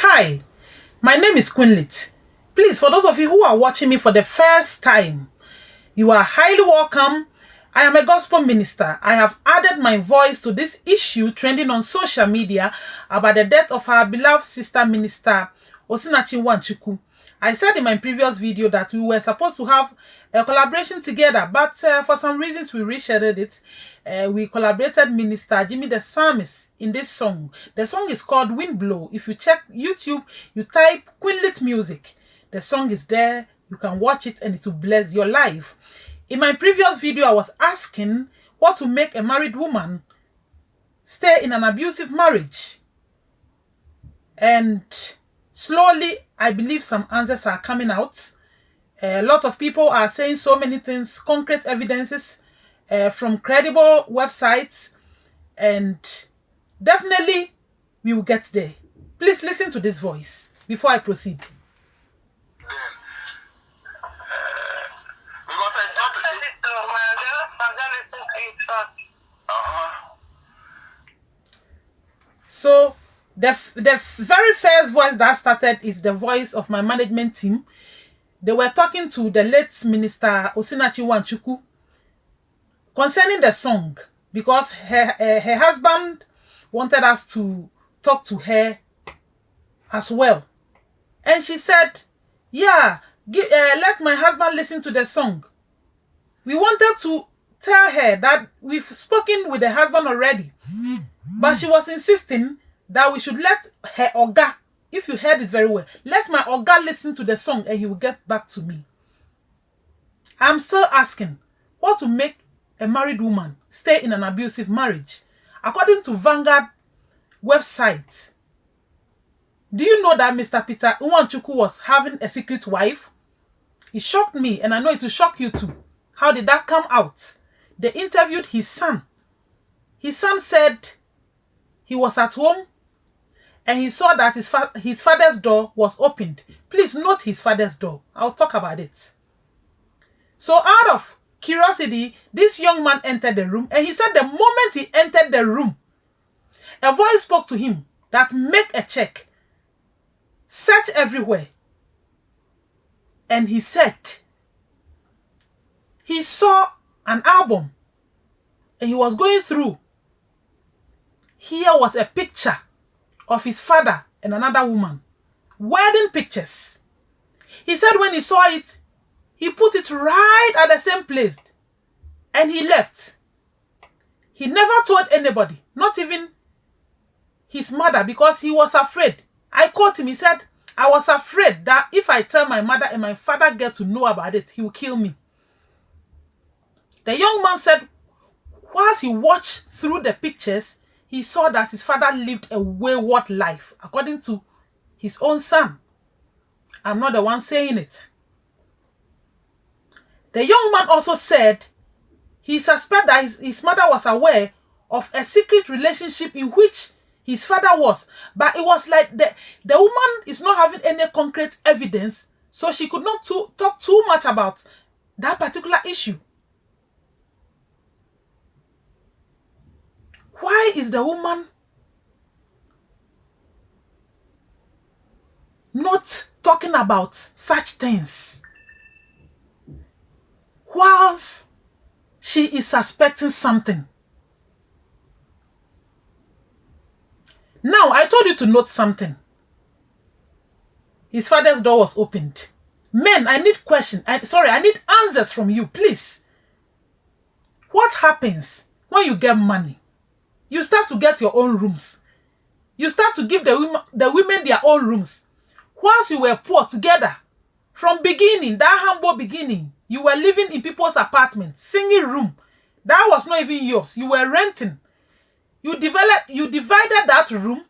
Hi, my name is Quinlit. Please, for those of you who are watching me for the first time, you are highly welcome. I am a gospel minister. I have added my voice to this issue trending on social media about the death of our beloved sister minister, Osinachi Nwachukwu. I said in my previous video that we were supposed to have a collaboration together, but uh, for some reasons we rescheduled it. Uh, we collaborated Minister Jimmy D Psalmist in this song. The song is called Wind Blow. If you check YouTube, you type Quinlit Music. The song is there. You can watch it and it will bless your life. In my previous video, I was asking what to make a married woman stay in an abusive marriage. And slowly I believe some answers are coming out. A lot of people are saying so many things, concrete evidences uh, from credible websites, and definitely we will get there. Please listen to this voice before I proceed. So the, the very first voice that started is the voice of my management team. They were talking to the late Minister Osinachi Nwachukwu concerning the song because her, her, her husband wanted us to talk to her as well. And she said, yeah, give, uh, let my husband listen to the song. We wanted to tell her that we've spoken with the husband already. But she was insisting that we should let her Oga, if you heard it very well, let my Oga listen to the song and he will get back to me. I'm still asking, what to make a married woman stay in an abusive marriage? According to Vanguard website, do you know that Mr. Peter Nwachukwu was having a secret wife? It shocked me and I know it will shock you too. How did that come out? They interviewed his son. His son said he was at home and he saw that his, fa his father's door was opened. Please note his father's door. I'll talk about it. So out of curiosity, this young man entered the room and he said the moment he entered the room, a voice spoke to him that make a check, search everywhere. And he said, he saw an album and he was going through. Here was a picture of his father and another woman. Wedding pictures. He said when he saw it, he put it right at the same place and he left. He never told anybody, not even his mother, because he was afraid. I called him, he said, I was afraid that if I tell my mother and my father get to know about it, he will kill me. The young man said, whilst he watched through the pictures, he saw that his father lived a wayward life, according to his own son. I'm not the one saying it. The young man also said he suspected that his, his mother was aware of a secret relationship in which his father was, but it was like the, the woman is not having any concrete evidence, so she could not too, talk too much about that particular issue. Why is the woman not talking about such things? Whilst she is suspecting something. Now, I told you to note something. His father's door was opened. Men, I need questions. I, sorry, I need answers from you, please. What happens when you get money? You start to get your own rooms. You start to give the women, the women their own rooms. Whilst you were poor together, from beginning, that humble beginning, you were living in people's apartments, single room. That was not even yours. You were renting. You developed, you divided that room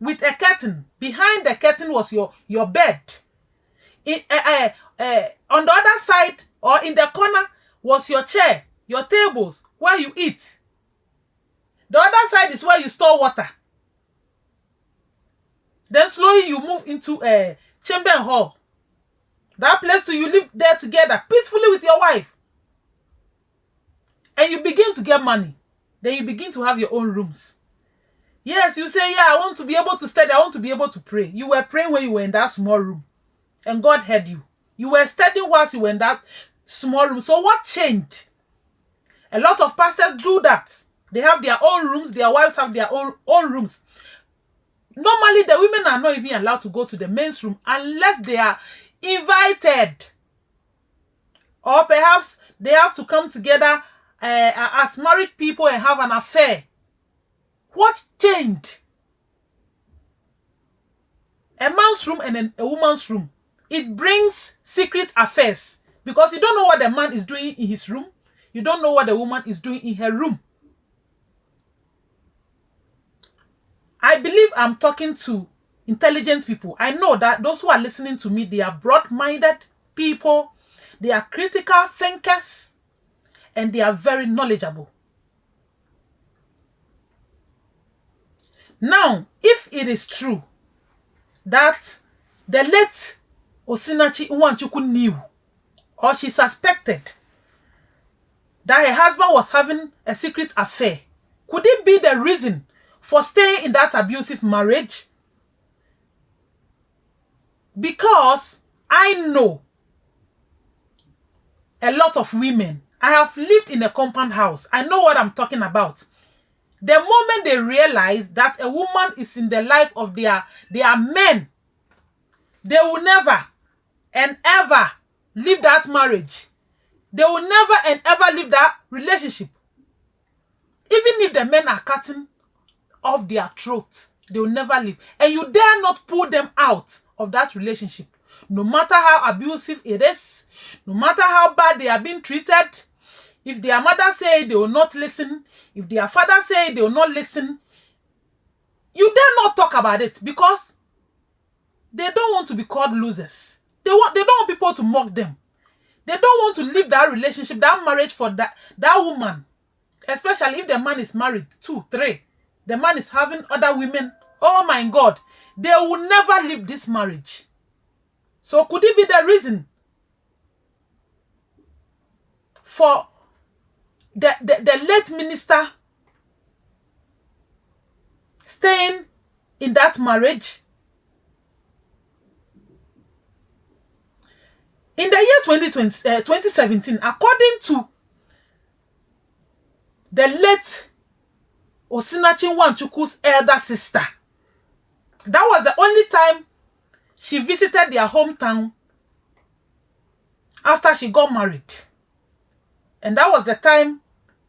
with a curtain. Behind the curtain was your, your bed. Uh, uh, uh, on the other side or in the corner was your chair, your tables, where you eat. Is where you store water. Then slowly you move into a chamber hall. That place too, you live there together peacefully with your wife. And you begin to get money. Then you begin to have your own rooms. Yes, you say, yeah, I want to be able to study. I want to be able to pray. You were praying when you were in that small room. And God heard you. You were studying whilst you were in that small room. So what changed? A lot of pastors do that. They have their own rooms. Their wives have their own, own rooms. Normally, the women are not even allowed to go to the men's room unless they are invited. Or perhaps they have to come together uh, as married people and have an affair. What changed? A man's room and a woman's room. It brings secret affairs because you don't know what the man is doing in his room. You don't know what the woman is doing in her room. I believe I'm talking to intelligent people. I know that those who are listening to me, they are broad-minded people. They are critical thinkers. And they are very knowledgeable. Now, if it is true that the late Osinachi Nwachukwu knew or she suspected that her husband was having a secret affair, could it be the reason for staying in that abusive marriage? Because I know a lot of women. I have lived in a compound house. I know what I'm talking about. The moment they realize that a woman is in the life of their, their men, they will never and ever leave that marriage. They will never and ever leave that relationship. Even if the men are cutting of their throat. They will never leave. And you dare not pull them out of that relationship. No matter how abusive it is, no matter how bad they are being treated, if their mother say they will not listen, if their father say they will not listen, you dare not talk about it because they don't want to be called losers. They want they don't want people to mock them. They don't want to leave that relationship, that marriage for that, that woman. Especially if the man is married, two, three. The man is having other women. Oh my God. They will never leave this marriage. So could it be the reason for the, the, the late minister staying in that marriage? In the year 2020, uh, 2017, according to the late Osinachi Nwachukwu's elder sister. That was the only time she visited their hometown after she got married. And that was the time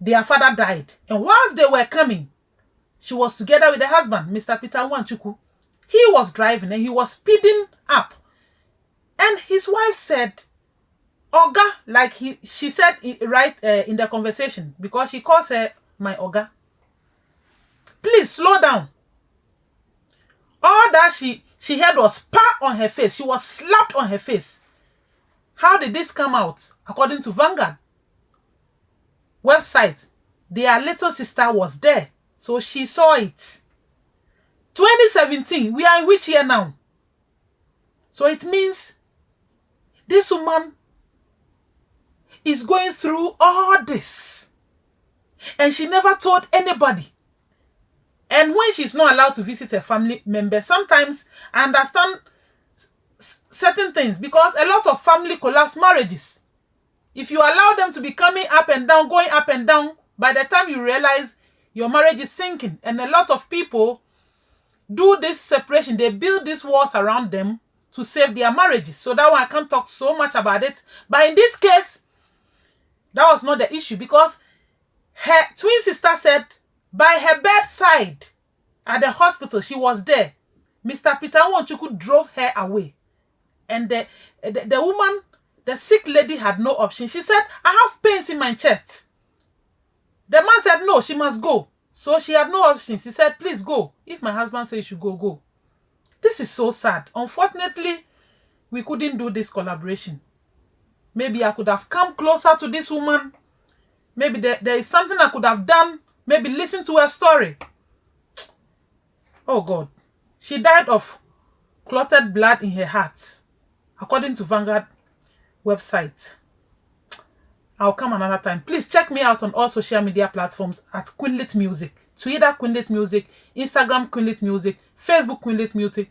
their father died. And whilst they were coming, she was together with the husband, Mr. Peter Nwachukwu. He was driving and he was speeding up. And his wife said, Oga, like he, she said right uh, in the conversation, because she calls her my Oga. Please slow down. All that she she had was pat on her face. She was slapped on her face. How did this come out? According to Vanguard website, their little sister was there. So she saw it. 2017, we are in which year now? So it means this woman is going through all this. And she never told anybody. And when she's not allowed to visit a family member, sometimes I understand certain things because a lot of family collapse marriages. If you allow them to be coming up and down, going up and down, by the time you realize your marriage is sinking, and a lot of people do this separation, they build these walls around them to save their marriages. So that one I can't talk so much about it. But in this case, that was not the issue because her twin sister said by her bedside at the hospital, she was there. Mr. Peter Nwachukwu drove her away. And the, the, the woman, the sick lady had no option. She said, I have pains in my chest. The man said, no, she must go. So she had no option. She said, please go. If my husband says you should go, go. This is so sad. Unfortunately, we couldn't do this collaboration. Maybe I could have come closer to this woman. Maybe there, there is something I could have done Maybe listen to her story. Oh God. She died of clotted blood in her heart, according to Vanguard website. I'll come another time. Please check me out on all social media platforms at Queenlit Music. Twitter Queenlit Music, Instagram Queenlit Music, Facebook Queenlit Music.